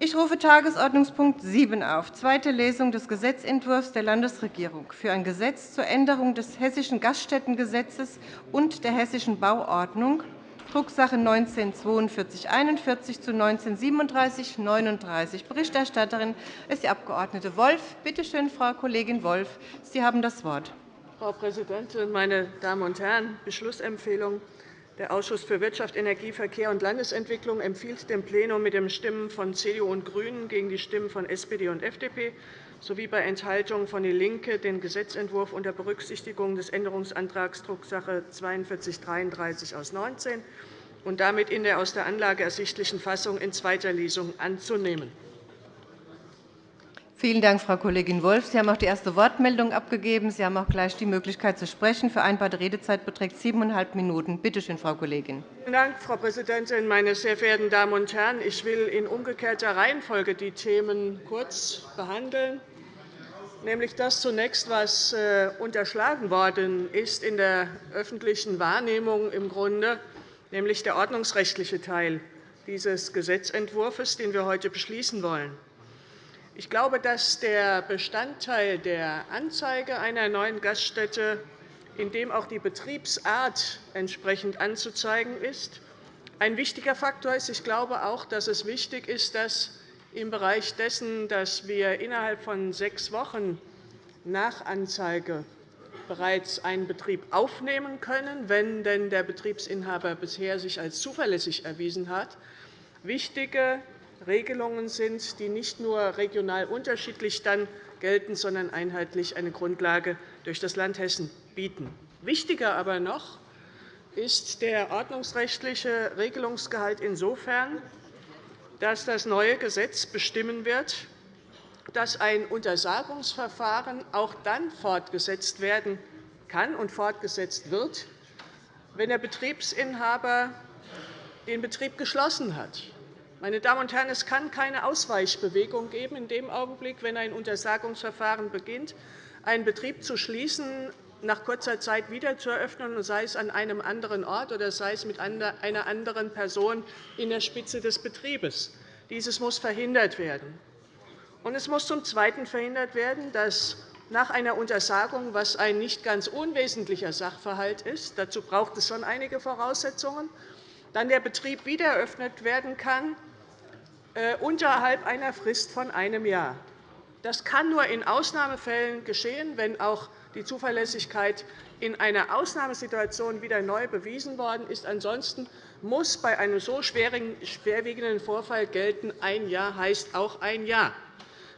Ich rufe Tagesordnungspunkt 7 auf, zweite Lesung des Gesetzentwurfs der Landesregierung für ein Gesetz zur Änderung des Hessischen Gaststättengesetzes und der Hessischen Bauordnung, Drucksache 19-4241 zu 19-3739. Berichterstatterin ist die Abg. Wolf. Bitte schön, Frau Kollegin Wolf, Sie haben das Wort. Frau Präsidentin, meine Damen und Herren! Beschlussempfehlung. Der Ausschuss für Wirtschaft, Energie, Verkehr und Landesentwicklung empfiehlt dem Plenum mit den Stimmen von CDU und GRÜNEN gegen die Stimmen von SPD und FDP sowie bei Enthaltungen von DIE LINKE den Gesetzentwurf unter Berücksichtigung des Änderungsantrags Drucksache 4233 aus 19 und damit in der aus der Anlage ersichtlichen Fassung in zweiter Lesung anzunehmen. Vielen Dank, Frau Kollegin Wolf. Sie haben auch die erste Wortmeldung abgegeben. Sie haben auch gleich die Möglichkeit zu sprechen. Vereinbarte Redezeit beträgt siebeneinhalb Minuten. Bitte schön, Frau Kollegin. Vielen Dank, Frau Präsidentin, meine sehr verehrten Damen und Herren! Ich will in umgekehrter Reihenfolge die Themen kurz behandeln, nämlich das zunächst, was äh, unterschlagen worden ist in der öffentlichen Wahrnehmung im Grunde, nämlich der ordnungsrechtliche Teil dieses Gesetzentwurfs, den wir heute beschließen wollen. Ich glaube, dass der Bestandteil der Anzeige einer neuen Gaststätte, in dem auch die Betriebsart entsprechend anzuzeigen ist, ein wichtiger Faktor ist. Ich glaube auch, dass es wichtig ist, dass im Bereich dessen, dass wir innerhalb von sechs Wochen nach Anzeige bereits einen Betrieb aufnehmen können, wenn denn der Betriebsinhaber bisher sich als zuverlässig erwiesen hat, wichtige Regelungen sind, die nicht nur regional unterschiedlich dann gelten, sondern einheitlich eine Grundlage durch das Land Hessen bieten. Wichtiger aber noch ist der ordnungsrechtliche Regelungsgehalt insofern, dass das neue Gesetz bestimmen wird, dass ein Untersagungsverfahren auch dann fortgesetzt werden kann und fortgesetzt wird, wenn der Betriebsinhaber den Betrieb geschlossen hat meine Damen und Herren, es kann keine Ausweichbewegung geben, in dem Augenblick, wenn ein Untersagungsverfahren beginnt, einen Betrieb zu schließen, nach kurzer Zeit wieder zu eröffnen, sei es an einem anderen Ort oder sei es mit einer anderen Person in der Spitze des Betriebes. Dieses muss verhindert werden. Und es muss zum Zweiten verhindert werden, dass nach einer Untersagung, was ein nicht ganz unwesentlicher Sachverhalt ist, dazu braucht es schon einige Voraussetzungen, dann der Betrieb wieder eröffnet werden kann, äh, unterhalb einer Frist von einem Jahr. Das kann nur in Ausnahmefällen geschehen, wenn auch die Zuverlässigkeit in einer Ausnahmesituation wieder neu bewiesen worden ist. Ansonsten muss bei einem so schwerwiegenden Vorfall gelten, ein Jahr heißt auch ein Jahr.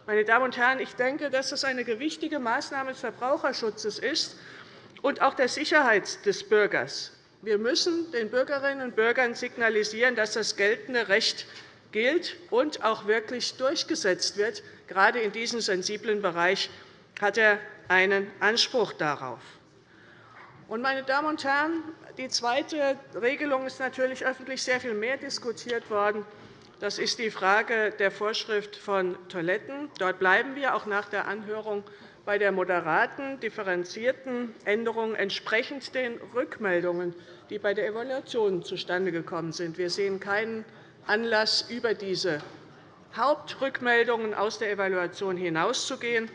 Meine Damen und Herren, ich denke, dass das eine gewichtige Maßnahme des Verbraucherschutzes ist und auch der Sicherheit des Bürgers. Wir müssen den Bürgerinnen und Bürgern signalisieren, dass das geltende Recht gilt und auch wirklich durchgesetzt wird. Gerade in diesem sensiblen Bereich hat er einen Anspruch darauf. Meine Damen und Herren, die zweite Regelung ist natürlich öffentlich sehr viel mehr diskutiert worden. Das ist die Frage der Vorschrift von Toiletten. Dort bleiben wir auch nach der Anhörung bei der moderaten, differenzierten Änderung entsprechend den Rückmeldungen, die bei der Evaluation zustande gekommen sind. Wir sehen keinen Anlass, über diese Hauptrückmeldungen aus der Evaluation hinauszugehen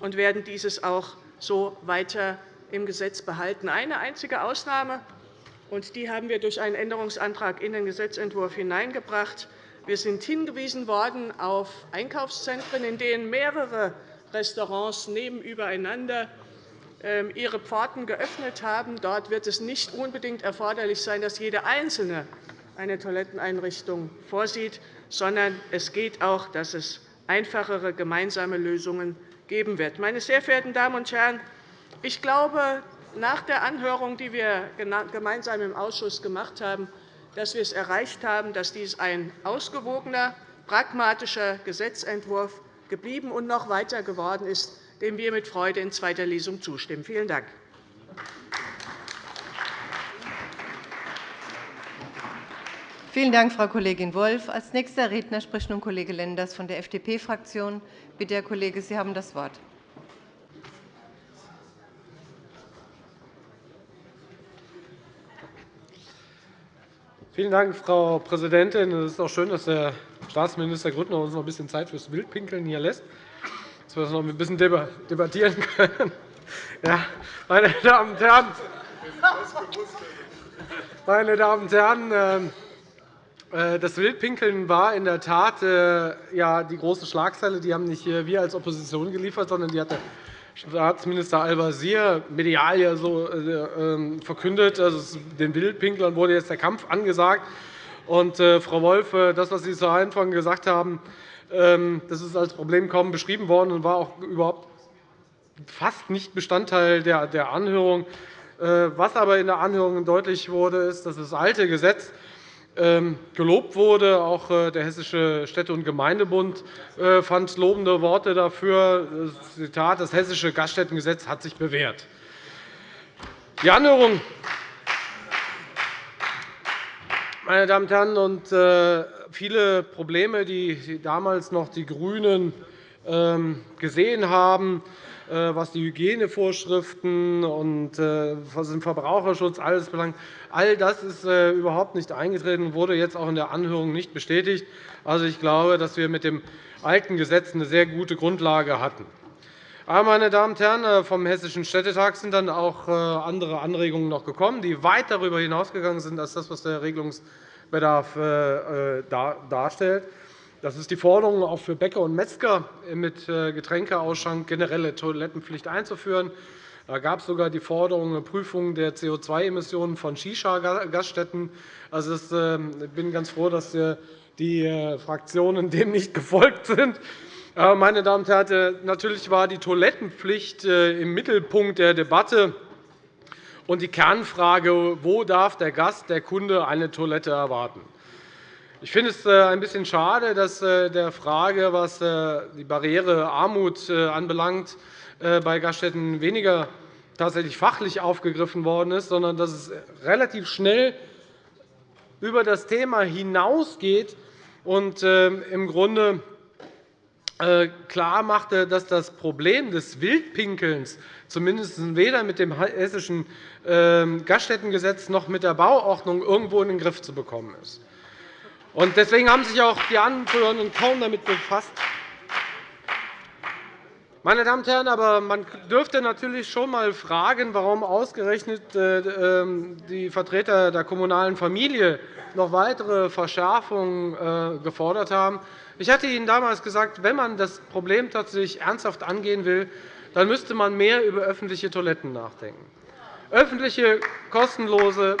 und werden dieses auch so weiter im Gesetz behalten. Eine einzige Ausnahme, und die haben wir durch einen Änderungsantrag in den Gesetzentwurf hineingebracht. Wir sind hingewiesen worden auf Einkaufszentren, in denen mehrere Restaurants nebenübereinander ähm, ihre Pforten geöffnet haben. Dort wird es nicht unbedingt erforderlich sein, dass jede einzelne eine Toiletteneinrichtung vorsieht, sondern es geht auch, dass es einfachere gemeinsame Lösungen geben wird. Meine sehr verehrten Damen und Herren, ich glaube, nach der Anhörung, die wir gemeinsam im Ausschuss gemacht haben, dass wir es erreicht haben, dass dies ein ausgewogener, pragmatischer Gesetzentwurf geblieben und noch weiter geworden ist, dem wir mit Freude in zweiter Lesung zustimmen. Vielen Dank. Vielen Dank, Frau Kollegin Wolf. Als nächster Redner spricht nun Kollege Lenders von der FDP-Fraktion. Bitte, Herr Kollege, Sie haben das Wort. Vielen Dank, Frau Präsidentin. Es ist auch schön, dass der Staatsminister Grüttner uns noch ein bisschen Zeit fürs Wildpinkeln hier lässt, dass wir das noch ein bisschen debattieren können. Ja, meine Damen und Herren, meine Damen und Herren, ähm, äh, das Wildpinkeln war in der Tat äh, die große Schlagzeile. Die haben nicht wir als Opposition geliefert, sondern die hat der Staatsminister Al-Wazir medial ja so äh, ähm, verkündet. Also, den Wildpinklern wurde jetzt der Kampf angesagt. Und, Frau Wolf, das, was Sie zu Anfang gesagt haben, ähm, das ist als Problem kaum beschrieben worden und war auch überhaupt fast nicht Bestandteil der Anhörung. Was aber in der Anhörung deutlich wurde, ist, dass das alte Gesetz ähm, gelobt wurde. Auch äh, der Hessische Städte- und Gemeindebund äh, fand lobende Worte dafür. Zitat, das Hessische Gaststättengesetz hat sich bewährt. Die Anhörung meine Damen und Herren, und äh, viele Probleme, die damals noch die GRÜNEN ähm, gesehen haben, äh, was die Hygienevorschriften und äh, was den Verbraucherschutz alles belangt. All das ist überhaupt nicht eingetreten und wurde jetzt auch in der Anhörung nicht bestätigt. Also, ich glaube, dass wir mit dem alten Gesetz eine sehr gute Grundlage hatten. Aber, meine Damen und Herren, vom Hessischen Städtetag sind dann auch andere Anregungen noch gekommen, die weit darüber hinausgegangen sind als das, was der Regelungsbedarf darstellt. Das ist die Forderung, auch für Bäcker und Metzger mit äh, Getränkeausschank generelle Toilettenpflicht einzuführen. Da gab es sogar die Forderung eine Prüfung der CO2-Emissionen von Shisha-Gaststätten. Also, ähm, ich bin ganz froh, dass äh, die äh, Fraktionen dem nicht gefolgt sind. Meine Damen und Herren, natürlich war die Toilettenpflicht im Mittelpunkt der Debatte und die Kernfrage, wo darf der Gast, der Kunde eine Toilette erwarten. Ich finde es äh, ein bisschen schade, dass äh, der Frage, was äh, die Barriere Armut anbelangt, bei Gaststätten weniger tatsächlich fachlich aufgegriffen worden ist, sondern dass es relativ schnell über das Thema hinausgeht und im Grunde klar machte, dass das Problem des Wildpinkelns zumindest weder mit dem Hessischen ähm, Gaststättengesetz noch mit der Bauordnung irgendwo in den Griff zu bekommen ist. Deswegen haben sich auch die Anführenden kaum damit befasst. Meine Damen und Herren, aber man dürfte natürlich schon einmal fragen, warum ausgerechnet äh, ähm, die Vertreter der kommunalen Familie noch weitere Verschärfungen äh, gefordert haben. Ich hatte Ihnen damals gesagt, wenn man das Problem tatsächlich ernsthaft angehen will, dann müsste man mehr über öffentliche Toiletten nachdenken. Öffentliche, kostenlose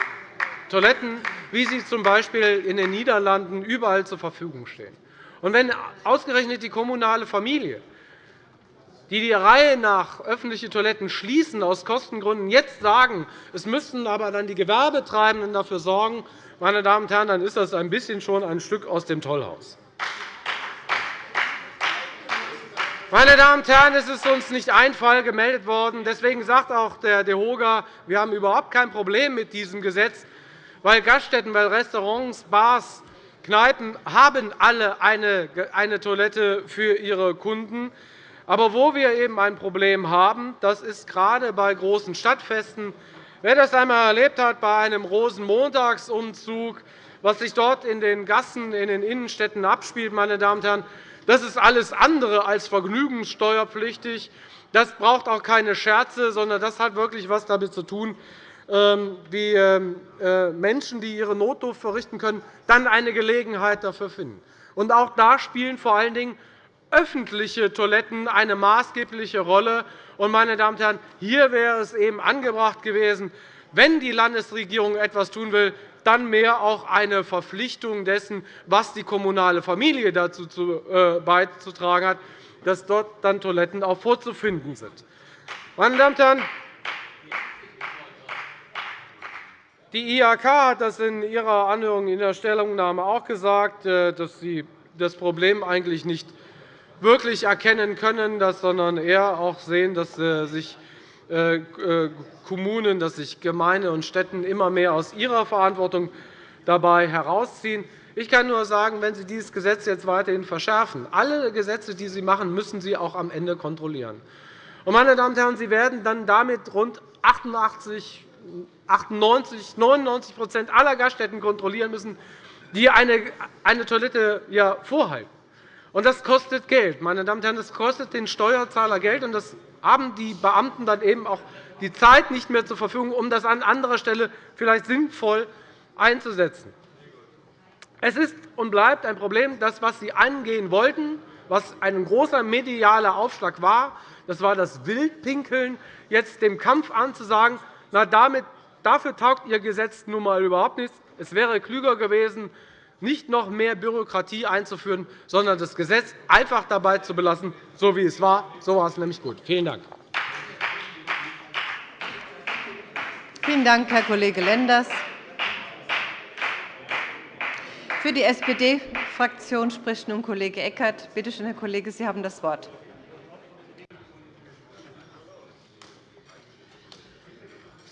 Toiletten, wie sie z.B. in den Niederlanden überall zur Verfügung stehen. Und wenn ausgerechnet die kommunale Familie, die die Reihe nach öffentliche Toiletten schließen aus Kostengründen, jetzt sagen, es müssten aber dann die Gewerbetreibenden dafür sorgen, meine Damen und Herren, dann ist das ein bisschen schon ein Stück aus dem Tollhaus. Meine Damen und Herren, es ist uns nicht ein Fall gemeldet worden. Deswegen sagt auch der DEHOGA, wir haben überhaupt kein Problem mit diesem Gesetz weil Gaststätten, weil Restaurants, Bars, Kneipen haben alle eine Toilette für ihre Kunden. Aber wo wir eben ein Problem haben, das ist gerade bei großen Stadtfesten. Wer das einmal erlebt hat bei einem Rosenmontagsumzug, was sich dort in den Gassen in den Innenstädten abspielt, meine Damen und Herren, das ist alles andere als vergnügungssteuerpflichtig. Das braucht auch keine Scherze, sondern das hat wirklich etwas damit zu tun, ähm, wie ähm, äh, Menschen, die ihre Notdurft verrichten können, dann eine Gelegenheit dafür finden. Auch da spielen vor allen Dingen öffentliche Toiletten eine maßgebliche Rolle. Und, meine Damen und Herren, hier wäre es eben angebracht gewesen, wenn die Landesregierung etwas tun will, dann mehr auch eine Verpflichtung dessen, was die kommunale Familie dazu äh, beizutragen hat, dass dort dann Toiletten auch vorzufinden sind. Meine Damen und Herren, Die IHK hat das in ihrer Anhörung in der Stellungnahme auch gesagt, äh, dass sie das Problem eigentlich nicht wirklich erkennen können, sondern eher auch sehen, dass äh, sich äh, Kommunen, dass sich Gemeinden und Städte immer mehr aus ihrer Verantwortung dabei herausziehen. Ich kann nur sagen, wenn Sie dieses Gesetz jetzt weiterhin verschärfen, alle Gesetze, die Sie machen, müssen Sie auch am Ende kontrollieren. Meine Damen und Herren, Sie werden dann damit rund 88 98, 99% aller Gaststätten kontrollieren müssen, die eine, Toilette vorhalten. Und das kostet Geld. Meine Damen und Herren, das kostet den Steuerzahler Geld, und das haben die Beamten dann eben auch die Zeit nicht mehr zur Verfügung, um das an anderer Stelle vielleicht sinnvoll einzusetzen. Es ist und bleibt ein Problem, das, was Sie angehen wollten, was ein großer medialer Aufschlag war, das war das Wildpinkeln, jetzt dem Kampf anzusagen, na, damit, dafür taugt Ihr Gesetz nun einmal überhaupt nichts. Es wäre klüger gewesen, nicht noch mehr Bürokratie einzuführen, sondern das Gesetz einfach dabei zu belassen, so wie es war. So war es nämlich gut. Vielen Dank. Vielen Dank, Herr Kollege Lenders. Für die SPD-Fraktion spricht nun Kollege Eckert. Bitte schön, Herr Kollege, Sie haben das Wort.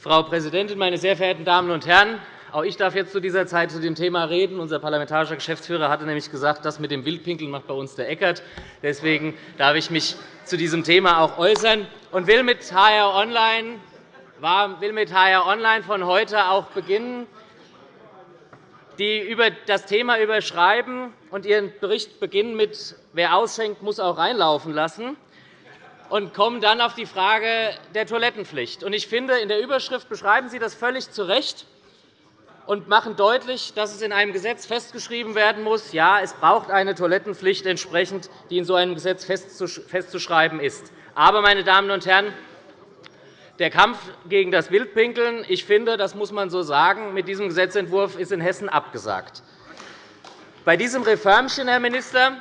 Frau Präsidentin, meine sehr verehrten Damen und Herren! Auch ich darf jetzt zu dieser Zeit zu dem Thema reden. Unser parlamentarischer Geschäftsführer hatte nämlich gesagt, das mit dem Wildpinkeln macht bei uns der Eckert. Deswegen darf ich mich zu diesem Thema auch äußern und will mit HR Online, will mit HR Online von heute auch beginnen, die über das Thema überschreiben und ihren Bericht beginnen mit Wer ausschenkt, muss auch reinlaufen lassen und kommen dann auf die Frage der Toilettenpflicht. Ich finde, in der Überschrift beschreiben Sie das völlig zu Recht und machen deutlich, dass es in einem Gesetz festgeschrieben werden muss, ja, es braucht eine Toilettenpflicht entsprechend, die in so einem Gesetz festzuschreiben ist. Aber, meine Damen und Herren, der Kampf gegen das Wildpinkeln, ich finde, das muss man so sagen, mit diesem Gesetzentwurf ist in Hessen abgesagt. Bei diesem Reformchen, Herr Minister,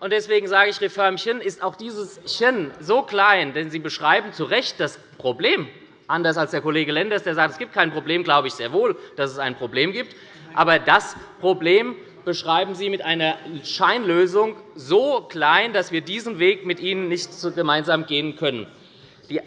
und deswegen sage ich Reformchen, ist auch dieses Chen so klein, denn Sie beschreiben zu Recht das Problem Anders als der Kollege Lenders, der sagt, es gibt kein Problem, glaube ich sehr wohl, dass es ein Problem gibt. Aber das Problem beschreiben Sie mit einer Scheinlösung so klein, dass wir diesen Weg mit Ihnen nicht gemeinsam gehen können.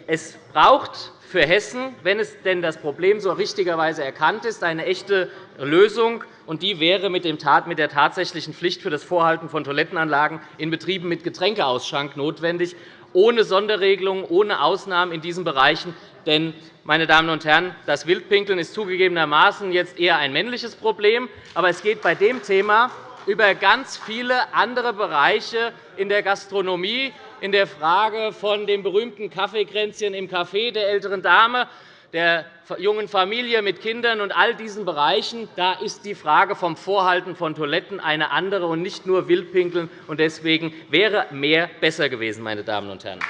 Es braucht für Hessen, wenn es denn das Problem so richtigerweise erkannt ist, eine echte Lösung. Und die wäre mit der tatsächlichen Pflicht für das Vorhalten von Toilettenanlagen in Betrieben mit Getränkeausschank notwendig, ohne Sonderregelungen, ohne Ausnahmen in diesen Bereichen. Denn, meine Damen und Herren, das Wildpinkeln ist zugegebenermaßen jetzt eher ein männliches Problem. Aber es geht bei dem Thema über ganz viele andere Bereiche in der Gastronomie, in der Frage von dem berühmten Kaffeekränzchen im Café der älteren Dame, der jungen Familie mit Kindern und all diesen Bereichen. Da ist die Frage vom Vorhalten von Toiletten eine andere und nicht nur Wildpinkeln. Deswegen wäre mehr besser gewesen, meine Damen und Herren.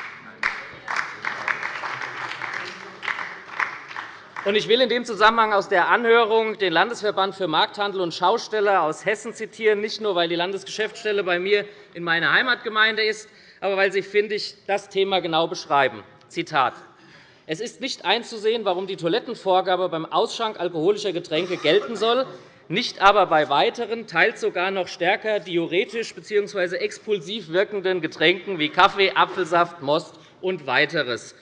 Ich will in dem Zusammenhang aus der Anhörung den Landesverband für Markthandel und Schausteller aus Hessen zitieren, nicht nur, weil die Landesgeschäftsstelle bei mir in meiner Heimatgemeinde ist, aber weil sie, finde ich, das Thema genau beschreiben. Zitat. Es ist nicht einzusehen, warum die Toilettenvorgabe beim Ausschank alkoholischer Getränke gelten soll, nicht aber bei weiteren, teils sogar noch stärker diuretisch bzw. expulsiv wirkenden Getränken wie Kaffee, Apfelsaft, Most und weiteres.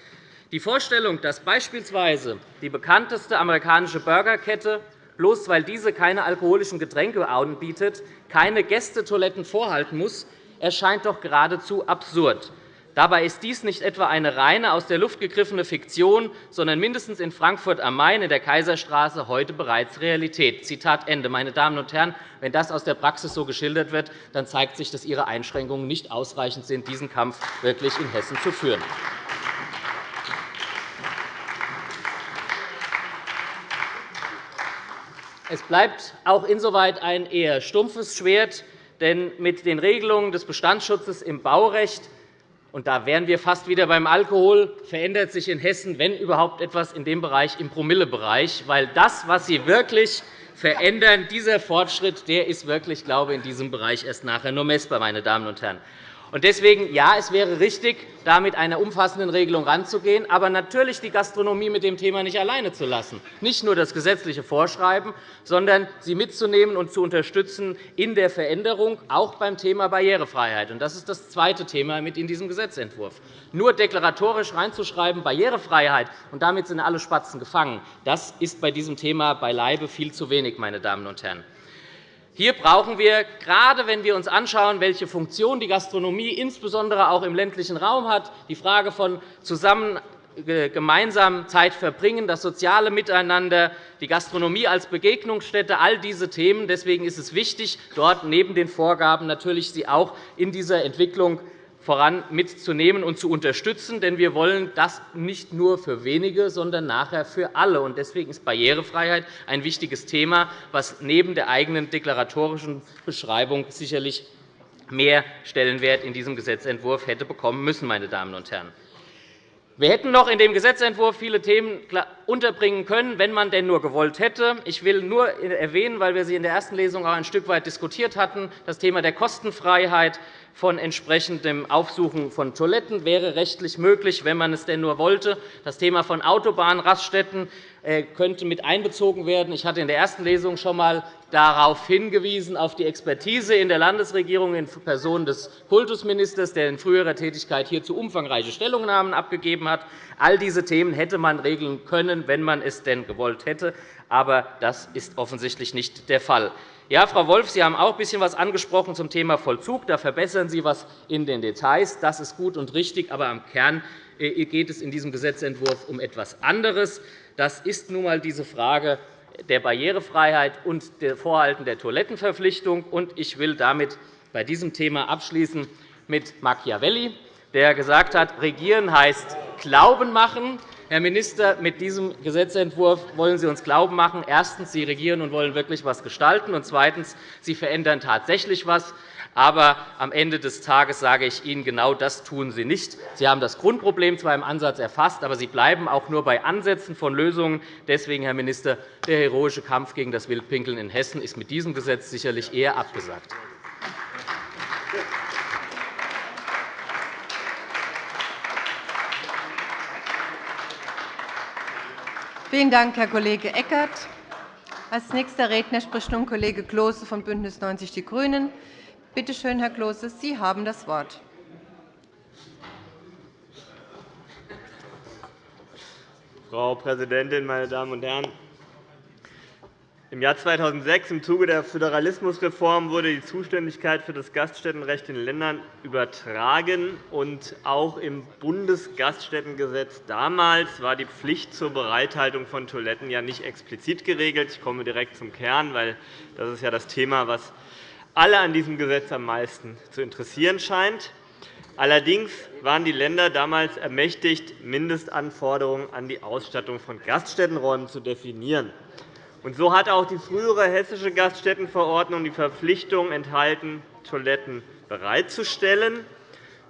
Die Vorstellung, dass beispielsweise die bekannteste amerikanische Burgerkette, bloß weil diese keine alkoholischen Getränke anbietet, keine Gästetoiletten vorhalten muss, erscheint doch geradezu absurd. Dabei ist dies nicht etwa eine reine aus der Luft gegriffene Fiktion, sondern mindestens in Frankfurt am Main in der Kaiserstraße heute bereits Realität. Zitat Ende. Meine Damen und Herren, wenn das aus der Praxis so geschildert wird, dann zeigt sich, dass Ihre Einschränkungen nicht ausreichend sind, diesen Kampf wirklich in Hessen zu führen. Es bleibt auch insoweit ein eher stumpfes Schwert, denn mit den Regelungen des Bestandsschutzes im Baurecht und da wären wir fast wieder beim Alkohol, verändert sich in Hessen, wenn überhaupt etwas in dem Bereich, im Promillebereich. Weil das, was Sie wirklich verändern, dieser Fortschritt, der ist wirklich, glaube ich, in diesem Bereich erst nachher nur messbar, meine Damen und Herren. Deswegen, ja, es wäre richtig, da mit einer umfassenden Regelung heranzugehen, aber natürlich die Gastronomie mit dem Thema nicht alleine zu lassen, nicht nur das gesetzliche Vorschreiben, sondern sie mitzunehmen und zu unterstützen in der Veränderung, auch beim Thema Barrierefreiheit. Das ist das zweite Thema mit in diesem Gesetzentwurf. Nur deklaratorisch reinzuschreiben, Barrierefreiheit, und damit sind alle Spatzen gefangen, das ist bei diesem Thema beileibe viel zu wenig, meine Damen und Herren. Hier brauchen wir, gerade wenn wir uns anschauen, welche Funktion die Gastronomie insbesondere auch im ländlichen Raum hat, die Frage von gemeinsam Zeit verbringen, das soziale Miteinander, die Gastronomie als Begegnungsstätte, all diese Themen. Deswegen ist es wichtig, dort neben den Vorgaben natürlich sie auch in dieser Entwicklung voran mitzunehmen und zu unterstützen. Denn wir wollen das nicht nur für wenige, sondern nachher für alle. Deswegen ist Barrierefreiheit ein wichtiges Thema, das neben der eigenen deklaratorischen Beschreibung sicherlich mehr Stellenwert in diesem Gesetzentwurf hätte bekommen müssen. Meine Damen und Herren. Wir hätten noch in dem Gesetzentwurf viele Themen unterbringen können, wenn man denn nur gewollt hätte. Ich will nur erwähnen, weil wir sie in der ersten Lesung auch ein Stück weit diskutiert hatten, das Thema der Kostenfreiheit von entsprechendem Aufsuchen von Toiletten wäre rechtlich möglich, wenn man es denn nur wollte. Das Thema von Autobahnraststätten könnte mit einbezogen werden. Ich hatte in der ersten Lesung schon einmal darauf hingewiesen, auf die Expertise in der Landesregierung in Person des Kultusministers, der in früherer Tätigkeit hierzu umfangreiche Stellungnahmen abgegeben hat. All diese Themen hätte man regeln können, wenn man es denn gewollt hätte. Aber das ist offensichtlich nicht der Fall. Ja, Frau Wolff, Sie haben auch ein bisschen etwas angesprochen zum Thema Vollzug. Da verbessern Sie etwas in den Details. Das ist gut und richtig. Aber am Kern äh, geht es in diesem Gesetzentwurf um etwas anderes. Das ist nun einmal diese Frage der Barrierefreiheit und der Vorhalten der Toilettenverpflichtung. Ich will damit bei diesem Thema abschließen mit Machiavelli, der gesagt hat, Regieren heißt Glauben machen. Herr Minister, mit diesem Gesetzentwurf wollen Sie uns Glauben machen. Erstens, Sie regieren und wollen wirklich etwas gestalten. Und zweitens, Sie verändern tatsächlich etwas. Aber am Ende des Tages sage ich Ihnen, genau das tun Sie nicht. Sie haben das Grundproblem zwar im Ansatz erfasst, aber Sie bleiben auch nur bei Ansätzen von Lösungen. Deswegen, Herr Minister, der heroische Kampf gegen das Wildpinkeln in Hessen ist mit diesem Gesetz sicherlich eher abgesagt. Vielen Dank, Herr Kollege Eckert. Als nächster Redner spricht nun Kollege Klose von BÜNDNIS 90 die GRÜNEN. Bitte schön, Herr Klose, Sie haben das Wort. Frau Präsidentin, meine Damen und Herren! Im Jahr 2006, im Zuge der Föderalismusreform, wurde die Zuständigkeit für das Gaststättenrecht den Ländern übertragen. Und auch im Bundesgaststättengesetz damals war die Pflicht zur Bereithaltung von Toiletten ja nicht explizit geregelt. Ich komme direkt zum Kern, weil das ist ja das Thema, das alle an diesem Gesetz am meisten zu interessieren scheint. Allerdings waren die Länder damals ermächtigt, Mindestanforderungen an die Ausstattung von Gaststättenräumen zu definieren. Und so hat auch die frühere Hessische Gaststättenverordnung die Verpflichtung enthalten, Toiletten bereitzustellen.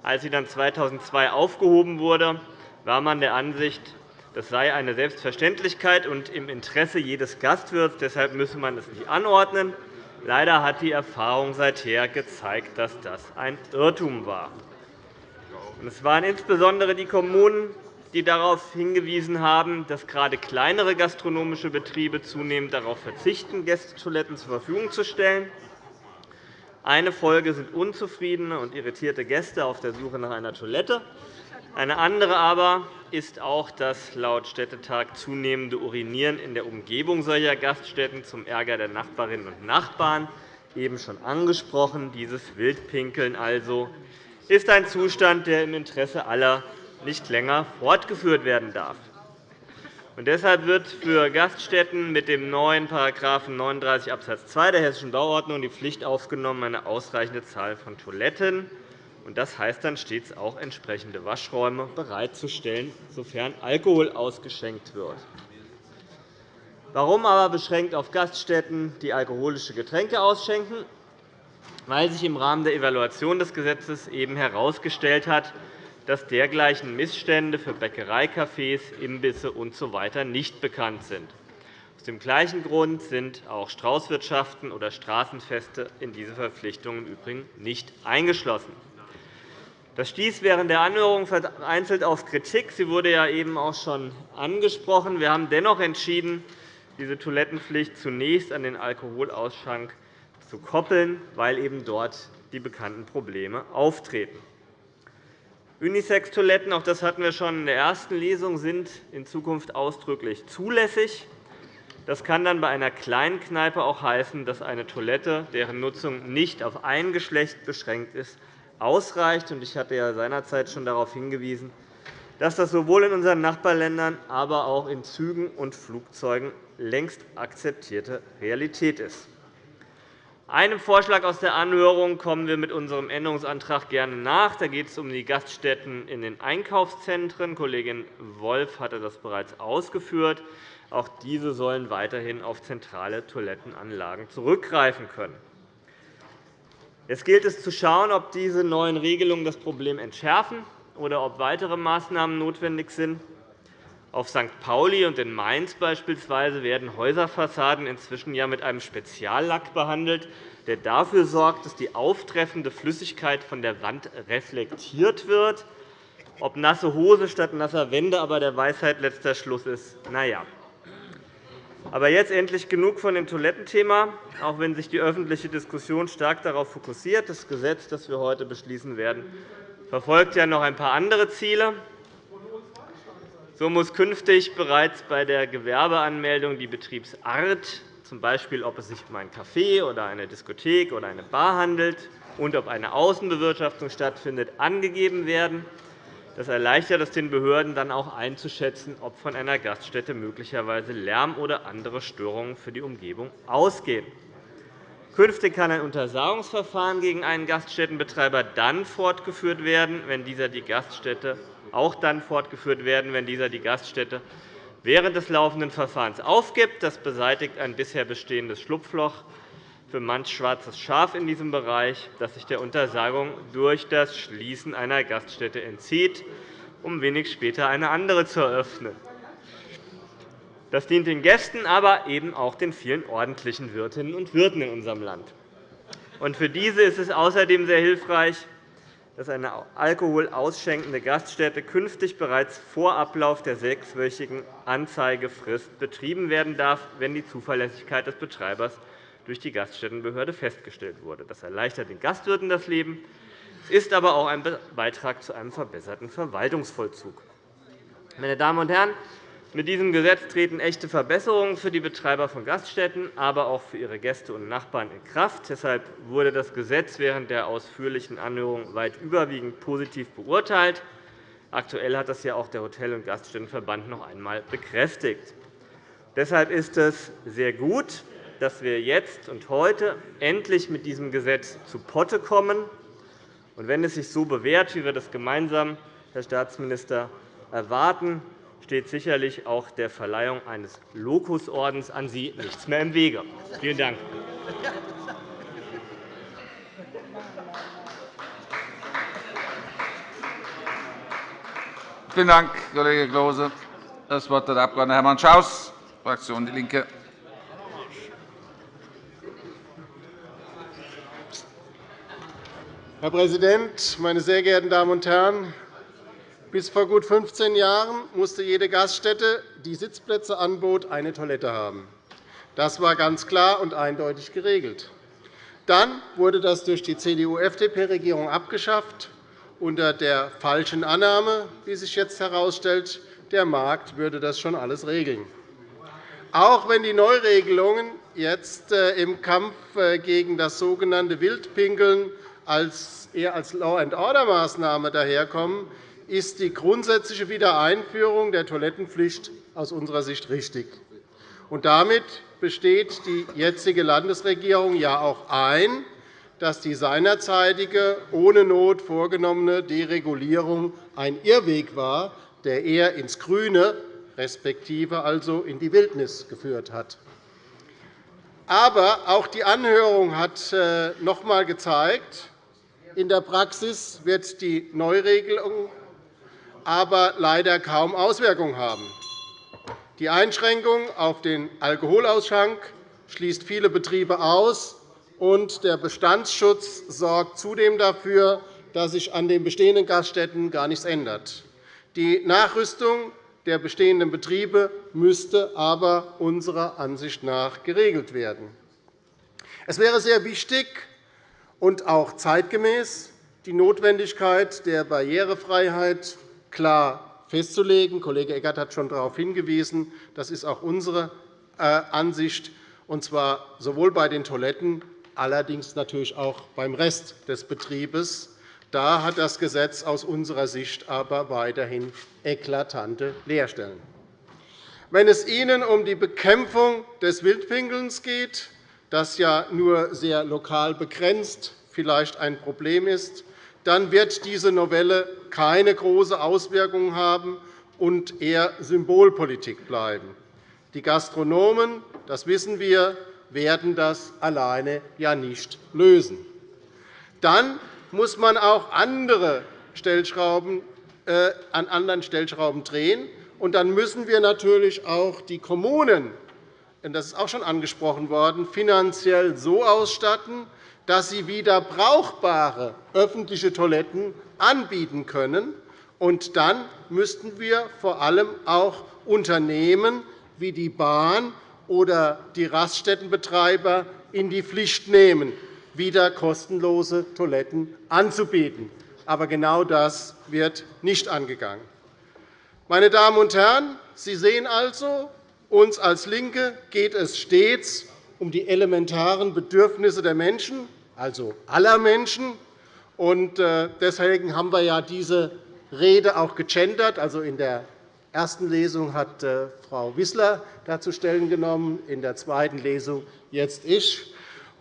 Als sie dann 2002 aufgehoben wurde, war man der Ansicht, das sei eine Selbstverständlichkeit und im Interesse jedes Gastwirts. Deshalb müsse man es nicht anordnen. Leider hat die Erfahrung seither gezeigt, dass das ein Irrtum war. Es waren insbesondere die Kommunen, die darauf hingewiesen haben, dass gerade kleinere gastronomische Betriebe zunehmend darauf verzichten, Gästetoiletten zur Verfügung zu stellen. Eine Folge sind unzufriedene und irritierte Gäste auf der Suche nach einer Toilette. Eine andere aber ist auch das laut Städtetag zunehmende Urinieren in der Umgebung solcher Gaststätten zum Ärger der Nachbarinnen und Nachbarn, eben schon angesprochen. Dieses Wildpinkeln also ist ein Zustand, der im Interesse aller nicht länger fortgeführt werden darf. deshalb wird für Gaststätten mit dem neuen § 39 Abs. 2 der Hessischen Bauordnung die Pflicht aufgenommen, eine ausreichende Zahl von Toiletten das heißt dann stets auch entsprechende Waschräume bereitzustellen, sofern Alkohol ausgeschenkt wird. Warum aber beschränkt auf Gaststätten, die alkoholische Getränke ausschenken? Weil sich im Rahmen der Evaluation des Gesetzes eben herausgestellt hat, dass dergleichen Missstände für Bäckereicafés, Imbisse usw. So nicht bekannt sind. Aus dem gleichen Grund sind auch Straußwirtschaften oder Straßenfeste in diese Verpflichtungen im Übrigen nicht eingeschlossen. Das stieß während der Anhörung vereinzelt auf Kritik. Sie wurde ja eben auch schon angesprochen. Wir haben dennoch entschieden, diese Toilettenpflicht zunächst an den Alkoholausschank zu koppeln, weil eben dort die bekannten Probleme auftreten. Unisex-Toiletten, auch das hatten wir schon in der ersten Lesung, sind in Zukunft ausdrücklich zulässig. Das kann dann bei einer kleinen Kneipe auch heißen, dass eine Toilette, deren Nutzung nicht auf ein Geschlecht beschränkt ist, ausreicht. Ich hatte ja seinerzeit schon darauf hingewiesen, dass das sowohl in unseren Nachbarländern, aber auch in Zügen und Flugzeugen längst akzeptierte Realität ist. Einem Vorschlag aus der Anhörung kommen wir mit unserem Änderungsantrag gerne nach. Da geht es um die Gaststätten in den Einkaufszentren. Kollegin Wolf hatte das bereits ausgeführt. Auch diese sollen weiterhin auf zentrale Toilettenanlagen zurückgreifen können. Jetzt gilt es zu schauen, ob diese neuen Regelungen das Problem entschärfen oder ob weitere Maßnahmen notwendig sind. Auf St. Pauli und in Mainz beispielsweise werden Häuserfassaden inzwischen ja mit einem Speziallack behandelt, der dafür sorgt, dass die auftreffende Flüssigkeit von der Wand reflektiert wird. Ob nasse Hose statt nasser Wände aber der Weisheit letzter Schluss ist, na ja. Aber jetzt endlich genug von dem Toilettenthema, auch wenn sich die öffentliche Diskussion stark darauf fokussiert. Das Gesetz, das wir heute beschließen werden, verfolgt ja noch ein paar andere Ziele. So muss künftig bereits bei der Gewerbeanmeldung die Betriebsart, z. B. ob es sich um ein Café oder eine Diskothek oder eine Bar handelt und ob eine Außenbewirtschaftung stattfindet, angegeben werden. Das erleichtert es den Behörden dann auch einzuschätzen, ob von einer Gaststätte möglicherweise Lärm oder andere Störungen für die Umgebung ausgehen. Künftig kann ein Untersagungsverfahren gegen einen Gaststättenbetreiber dann fortgeführt werden, wenn dieser die Gaststätte auch dann fortgeführt werden, wenn dieser die Gaststätte während des laufenden Verfahrens aufgibt. Das beseitigt ein bisher bestehendes Schlupfloch für manch schwarzes Schaf in diesem Bereich, das sich der Untersagung durch das Schließen einer Gaststätte entzieht, um wenig später eine andere zu eröffnen. Das dient den Gästen, aber eben auch den vielen ordentlichen Wirtinnen und Wirten in unserem Land. Für diese ist es außerdem sehr hilfreich, dass eine Alkohol ausschenkende Gaststätte künftig bereits vor Ablauf der sechswöchigen Anzeigefrist betrieben werden darf, wenn die Zuverlässigkeit des Betreibers durch die Gaststättenbehörde festgestellt wurde. Das erleichtert den Gastwirten das Leben, ist aber auch ein Beitrag zu einem verbesserten Verwaltungsvollzug. Meine Damen und Herren, mit diesem Gesetz treten echte Verbesserungen für die Betreiber von Gaststätten, aber auch für ihre Gäste und Nachbarn in Kraft. Deshalb wurde das Gesetz während der ausführlichen Anhörung weit überwiegend positiv beurteilt. Aktuell hat das ja auch der Hotel- und Gaststättenverband noch einmal bekräftigt. Deshalb ist es sehr gut, dass wir jetzt und heute endlich mit diesem Gesetz zu Potte kommen. Und wenn es sich so bewährt, wie wir das gemeinsam, Herr Staatsminister, erwarten, steht sicherlich auch der Verleihung eines Lokusordens an Sie nichts mehr im Wege. Vielen Dank. Vielen Dank, Kollege Klose. Das Wort hat der Abg. Hermann Schaus, Fraktion DIE LINKE. Herr Präsident, meine sehr geehrten Damen und Herren! Bis vor gut 15 Jahren musste jede Gaststätte, die Sitzplätze anbot, eine Toilette haben. Das war ganz klar und eindeutig geregelt. Dann wurde das durch die CDU-FDP-Regierung abgeschafft, unter der falschen Annahme, wie sich jetzt herausstellt, der Markt würde das schon alles regeln. Auch wenn die Neuregelungen jetzt äh, im Kampf äh, gegen das sogenannte Wildpinkeln eher als Law-and-Order-Maßnahme daherkommen, ist die grundsätzliche Wiedereinführung der Toilettenpflicht aus unserer Sicht richtig. Und damit besteht die jetzige Landesregierung ja auch ein, dass die seinerzeitige, ohne Not vorgenommene Deregulierung ein Irrweg war, der eher ins Grüne, respektive also in die Wildnis geführt hat. Aber auch die Anhörung hat äh, noch einmal gezeigt, in der Praxis wird die Neuregelung aber leider kaum Auswirkungen haben. Die Einschränkung auf den Alkoholausschank schließt viele Betriebe aus, und der Bestandsschutz sorgt zudem dafür, dass sich an den bestehenden Gaststätten gar nichts ändert. Die Nachrüstung der bestehenden Betriebe müsste aber unserer Ansicht nach geregelt werden. Es wäre sehr wichtig und auch zeitgemäß, die Notwendigkeit der Barrierefreiheit klar festzulegen. Kollege Eckert hat schon darauf hingewiesen. Das ist auch unsere äh, Ansicht, und zwar sowohl bei den Toiletten, allerdings natürlich auch beim Rest des Betriebes, Da hat das Gesetz aus unserer Sicht aber weiterhin eklatante Leerstellen. Wenn es Ihnen um die Bekämpfung des Wildpinkelns geht, das ja nur sehr lokal begrenzt vielleicht ein Problem ist, dann wird diese Novelle keine große Auswirkung haben und eher Symbolpolitik bleiben. Die Gastronomen, das wissen wir, werden das alleine ja nicht lösen. Dann muss man auch andere Stellschrauben, äh, an anderen Stellschrauben drehen. Und dann müssen wir natürlich auch die Kommunen, das ist auch schon angesprochen worden, finanziell so ausstatten, dass sie wieder brauchbare öffentliche Toiletten anbieten können. Und dann müssten wir vor allem auch Unternehmen wie die Bahn oder die Raststättenbetreiber in die Pflicht nehmen, wieder kostenlose Toiletten anzubieten. Aber genau das wird nicht angegangen. Meine Damen und Herren, Sie sehen also, uns als LINKE geht es stets um die elementaren Bedürfnisse der Menschen, also aller Menschen. Äh, deswegen haben wir ja diese Rede auch gegendert. Also in der ersten Lesung hat äh, Frau Wissler dazu Stellen genommen, in der zweiten Lesung jetzt ich.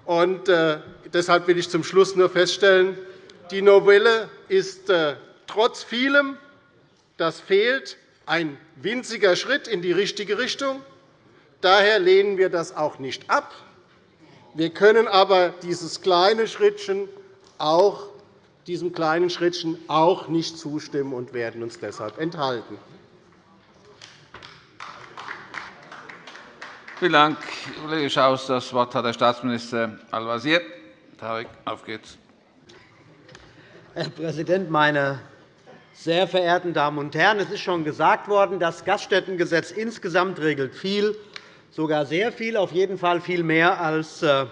Äh, deshalb will ich zum Schluss nur feststellen, die Novelle ist trotz vielem, das fehlt, ein winziger Schritt in die richtige Richtung. Daher lehnen wir das auch nicht ab. Wir können aber dieses kleine Schrittchen auch, diesem kleinen Schrittchen auch nicht zustimmen und werden uns deshalb enthalten. Vielen Dank, Kollege Schaus. – Das Wort hat Herr Staatsminister Al-Wazir. Auf geht's. Herr Präsident, meine sehr verehrten Damen und Herren! Es ist schon gesagt worden, das Gaststättengesetz insgesamt regelt viel, sogar sehr viel, auf jeden Fall viel mehr, als äh,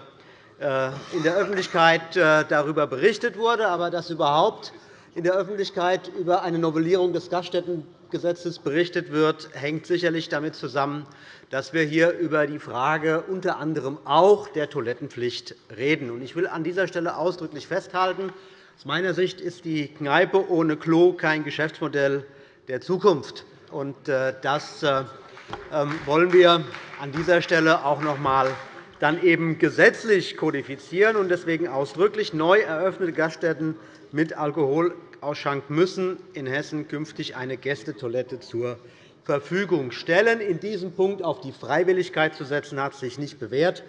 äh, in der Öffentlichkeit äh, darüber berichtet wurde. Aber dass überhaupt in der Öffentlichkeit über eine Novellierung des Gaststättengesetzes berichtet wird, hängt sicherlich damit zusammen, dass wir hier über die Frage unter anderem auch der Toilettenpflicht reden. Ich will an dieser Stelle ausdrücklich festhalten, aus meiner Sicht ist die Kneipe ohne Klo kein Geschäftsmodell der Zukunft. Das wollen wir an dieser Stelle auch noch einmal dann eben gesetzlich kodifizieren und deswegen ausdrücklich neu eröffnete Gaststätten mit Alkoholausschank müssen in Hessen künftig eine Gästetoilette zur Verfügung stellen. In diesem Punkt auf die Freiwilligkeit zu setzen, hat sich nicht bewährt.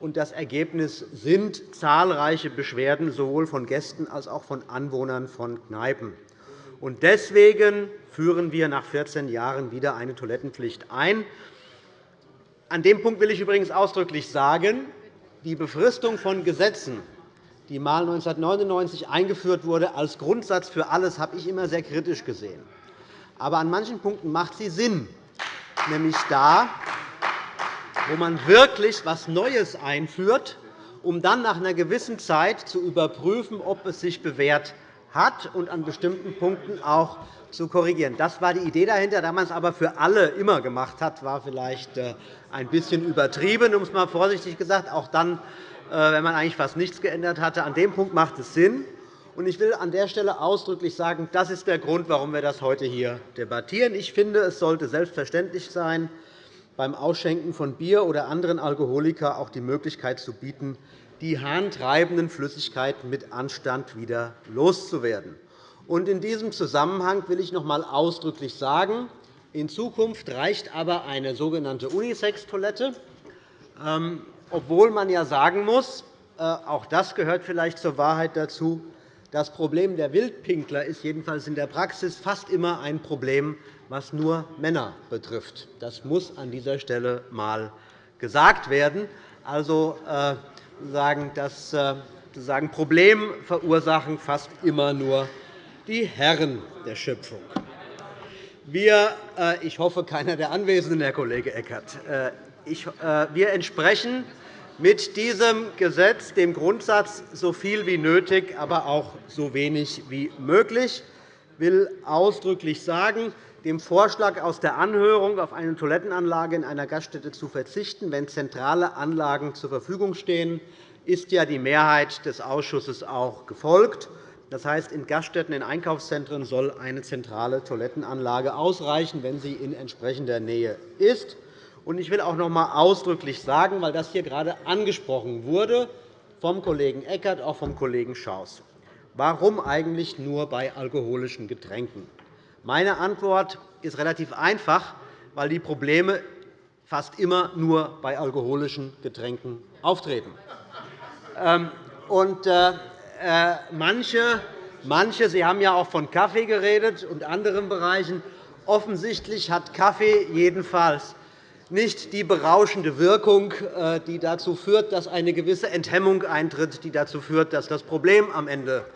Das Ergebnis sind zahlreiche Beschwerden sowohl von Gästen als auch von Anwohnern von Kneipen. Deswegen führen wir nach 14 Jahren wieder eine Toilettenpflicht ein. An dem Punkt will ich übrigens ausdrücklich sagen, die Befristung von Gesetzen, die einmal 1999 eingeführt wurde, als Grundsatz für alles, habe ich immer sehr kritisch gesehen. Aber an manchen Punkten macht sie Sinn, nämlich da, wo man wirklich etwas Neues einführt, um dann nach einer gewissen Zeit zu überprüfen, ob es sich bewährt hat und an bestimmten Punkten auch zu korrigieren. Das war die Idee dahinter. Da man es aber für alle immer gemacht hat, war vielleicht äh, ein bisschen übertrieben, um es einmal vorsichtig gesagt. Auch dann, äh, wenn man eigentlich fast nichts geändert hatte. An dem Punkt macht es Sinn. Ich will an der Stelle ausdrücklich sagen, das ist der Grund, warum wir das heute hier debattieren. Ich finde, es sollte selbstverständlich sein, beim Ausschenken von Bier oder anderen Alkoholika auch die Möglichkeit zu bieten, die harntreibenden Flüssigkeiten mit Anstand wieder loszuwerden. In diesem Zusammenhang will ich noch einmal ausdrücklich sagen, in Zukunft reicht aber eine sogenannte Unisex-Toilette, ähm, obwohl man ja sagen muss, äh, auch das gehört vielleicht zur Wahrheit dazu, das Problem der Wildpinkler ist jedenfalls in der Praxis fast immer ein Problem, was nur Männer betrifft. Das muss an dieser Stelle einmal gesagt werden. Also, äh, das äh, Problem verursachen fast immer nur die Herren der Schöpfung. Wir, äh, ich hoffe, keiner der Anwesenden, Herr Kollege Eckert, wir entsprechen mit diesem Gesetz dem Grundsatz so viel wie nötig, aber auch so wenig wie möglich. Ich will ausdrücklich sagen, dem Vorschlag aus der Anhörung, auf eine Toilettenanlage in einer Gaststätte zu verzichten, wenn zentrale Anlagen zur Verfügung stehen, ist ja die Mehrheit des Ausschusses auch gefolgt. Das heißt, in Gaststätten, in Einkaufszentren soll eine zentrale Toilettenanlage ausreichen, wenn sie in entsprechender Nähe ist. Ich will auch noch einmal ausdrücklich sagen, weil das hier gerade angesprochen wurde, vom Kollegen Eckert, auch vom Kollegen Schaus. Warum eigentlich nur bei alkoholischen Getränken? Meine Antwort ist relativ einfach, weil die Probleme fast immer nur bei alkoholischen Getränken auftreten. Ähm, und, äh, äh, manche, manche, Sie haben ja auch von Kaffee geredet und anderen Bereichen. Offensichtlich hat Kaffee jedenfalls nicht die berauschende Wirkung, äh, die dazu führt, dass eine gewisse Enthemmung eintritt, die dazu führt, dass das Problem am Ende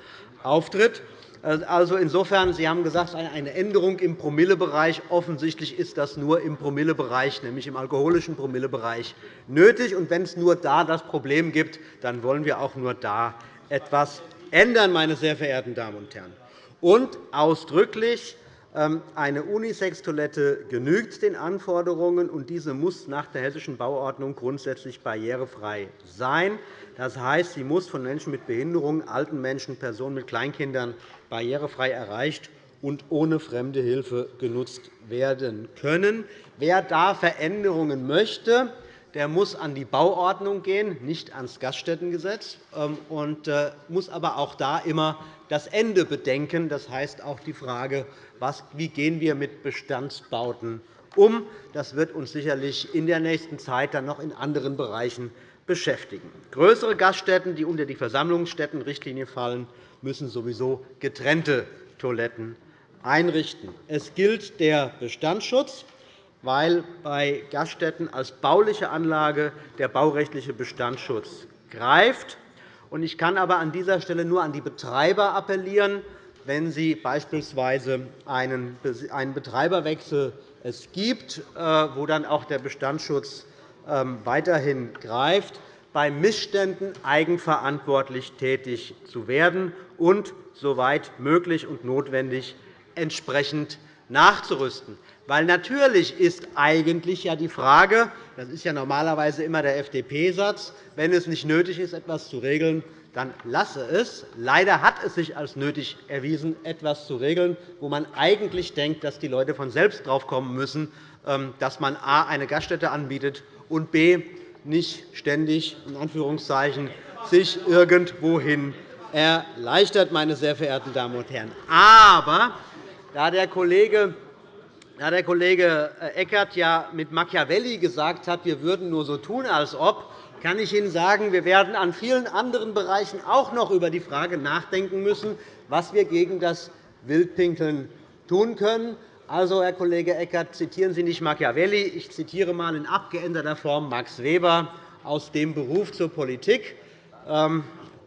auftritt. Also insofern, Sie haben gesagt, eine Änderung im Promillebereich. Offensichtlich ist das nur im Promillebereich, nämlich im alkoholischen Promillebereich, nötig. Und wenn es nur da das Problem gibt, dann wollen wir auch nur da etwas ändern, meine sehr verehrten Damen und Herren. Und ausdrücklich ähm, eine Unisex-Toilette genügt den Anforderungen, und diese muss nach der Hessischen Bauordnung grundsätzlich barrierefrei sein. Das heißt, sie muss von Menschen mit Behinderungen, alten Menschen, Personen mit Kleinkindern barrierefrei erreicht und ohne fremde Hilfe genutzt werden können. Wer da Veränderungen möchte, der muss an die Bauordnung gehen, nicht ans Gaststättengesetz, ähm, und äh, muss aber auch da immer das Ende bedenken. Das heißt auch die Frage, wie gehen wir mit Bestandsbauten um. Das wird uns sicherlich in der nächsten Zeit dann noch in anderen Bereichen beschäftigen. Größere Gaststätten, die unter die Versammlungsstättenrichtlinie fallen, müssen sowieso getrennte Toiletten einrichten. Es gilt der Bestandsschutz, weil bei Gaststätten als bauliche Anlage der baurechtliche Bestandsschutz greift. Ich kann aber an dieser Stelle nur an die Betreiber appellieren, wenn Sie beispielsweise einen Betreiberwechsel es gibt, äh, wo dann auch der Bestandsschutz ähm, weiterhin greift, bei Missständen eigenverantwortlich tätig zu werden und, soweit möglich und notwendig, entsprechend nachzurüsten. Weil natürlich ist eigentlich ja die Frage, das ist ja normalerweise immer der FDP-Satz, wenn es nicht nötig ist, etwas zu regeln, dann lasse es. Leider hat es sich als nötig erwiesen, etwas zu regeln, wo man eigentlich denkt, dass die Leute von selbst drauf kommen müssen, ähm, dass man a. eine Gaststätte anbietet und b. nicht ständig in Anführungszeichen, sich irgendwohin erleichtert, meine sehr verehrten Damen und Herren. Aber da der Kollege da der Kollege Eckert ja mit Machiavelli gesagt hat, wir würden nur so tun, als ob, kann ich Ihnen sagen, wir werden an vielen anderen Bereichen auch noch über die Frage nachdenken müssen, was wir gegen das Wildpinkeln tun können. Also, Herr Kollege Eckert, zitieren Sie nicht Machiavelli. Ich zitiere einmal in abgeänderter Form Max Weber aus dem Beruf zur Politik.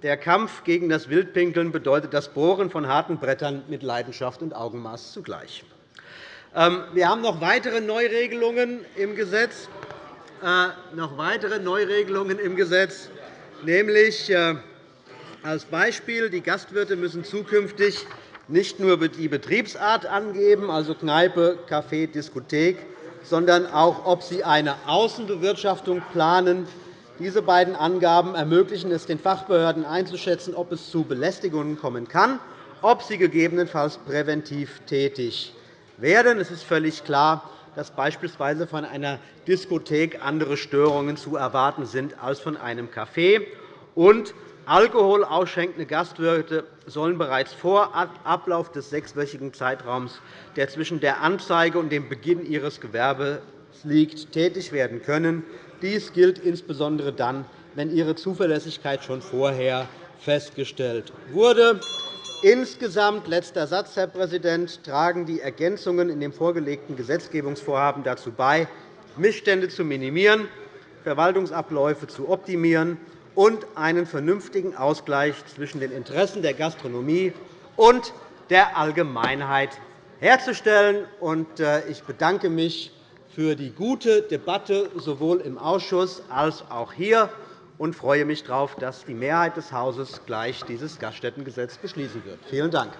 Der Kampf gegen das Wildpinkeln bedeutet das Bohren von harten Brettern mit Leidenschaft und Augenmaß zugleich. Ähm, wir haben noch weitere Neuregelungen im Gesetz. Äh, noch weitere Neuregelungen im Gesetz, nämlich äh, als Beispiel, die Gastwirte müssen zukünftig nicht nur die Betriebsart angeben, also Kneipe, Café, Diskothek, sondern auch, ob sie eine Außenbewirtschaftung planen. Diese beiden Angaben ermöglichen es den Fachbehörden einzuschätzen, ob es zu Belästigungen kommen kann, ob sie gegebenenfalls präventiv tätig werden. Es ist völlig klar, dass beispielsweise von einer Diskothek andere Störungen zu erwarten sind als von einem Café. Und Alkohol Gastwirte sollen bereits vor Ablauf des sechswöchigen Zeitraums, der zwischen der Anzeige und dem Beginn ihres Gewerbes liegt, tätig werden können. Dies gilt insbesondere dann, wenn ihre Zuverlässigkeit schon vorher festgestellt wurde. Insgesamt, letzter Satz, Herr Präsident, tragen die Ergänzungen in dem vorgelegten Gesetzgebungsvorhaben dazu bei, Missstände zu minimieren, Verwaltungsabläufe zu optimieren und einen vernünftigen Ausgleich zwischen den Interessen der Gastronomie und der Allgemeinheit herzustellen. Äh, ich bedanke mich für die gute Debatte sowohl im Ausschuss als auch hier und freue mich darauf, dass die Mehrheit des Hauses gleich dieses Gaststättengesetz beschließen wird. Vielen Dank.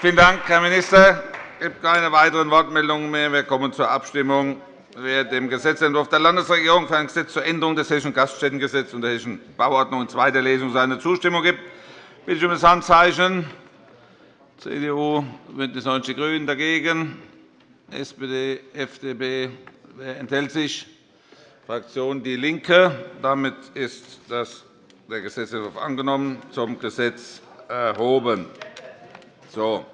Vielen Dank, Herr Minister. Es gibt keine weiteren Wortmeldungen mehr. Wir kommen zur Abstimmung. Wer dem Gesetzentwurf der Landesregierung für ein Gesetz zur Änderung des Hessischen Gaststättengesetzes und der Hessischen Bauordnung in zweiter Lesung seine Zustimmung gibt, bitte ich um das Handzeichen. CDU, BÜNDNIS 90 die GRÜNEN dagegen, SPD, FDP. Wer enthält sich? Fraktion DIE LINKE. Damit ist der Gesetzentwurf angenommen, zum Gesetz erhoben. So.